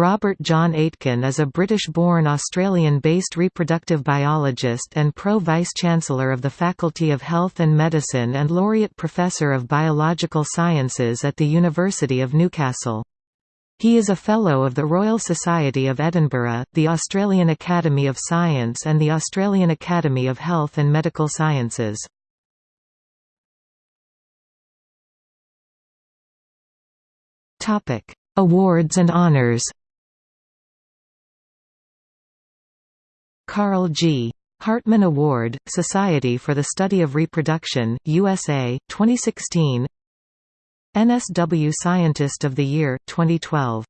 Robert John Aitken is a British-born Australian-based reproductive biologist and Pro-Vice-Chancellor of the Faculty of Health and Medicine and Laureate Professor of Biological Sciences at the University of Newcastle. He is a Fellow of the Royal Society of Edinburgh, the Australian Academy of Science and the Australian Academy of Health and Medical Sciences. Awards and honours Carl G. Hartman Award, Society for the Study of Reproduction, USA, 2016 NSW Scientist of the Year, 2012